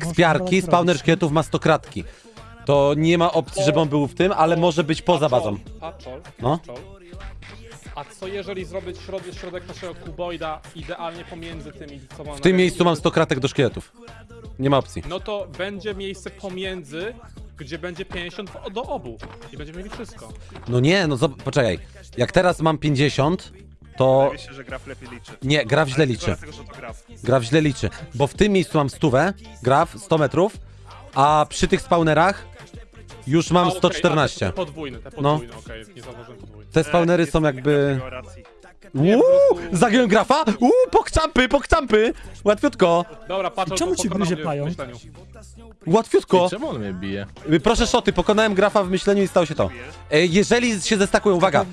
Kspiarki, spawner szkieletów ma 100 kratki. To nie ma opcji, żeby on był w tym, ale może być poza bazą. Patrzol, No. A co jeżeli zrobić środek, środek naszego kuboida idealnie pomiędzy tymi, co mamy W tym miejscu mam 100 kratek do szkieletów. Nie ma opcji. No to będzie miejsce pomiędzy, gdzie będzie 50 do obu. I będziemy mieli wszystko. No nie, no zob- poczekaj. Jak teraz mam 50, to... Wydaje się, że graf lepiej liczy. Nie, graf źle liczy. graf. Graf źle liczy. Bo w tym miejscu mam stówę, graf 100 metrów, a przy tych spawnerach już mam A, okej, 114. a, te podwójne, te No. podwójne, okej, nie zauważyłem podwójne. Te spawnery są jakby... graf racji. Uuu, zagiąłem grafa? Uuu, pokczampy, pokczampy! Łatwiutko, Dobra, patrzol, Czemu to ci gryzie myśleniu. łatwiutko. Czemu on mnie bije? Proszę szoty, pokonałem grafa w myśleniu i stało się to. E, Jeżeli się zestakują, uwaga.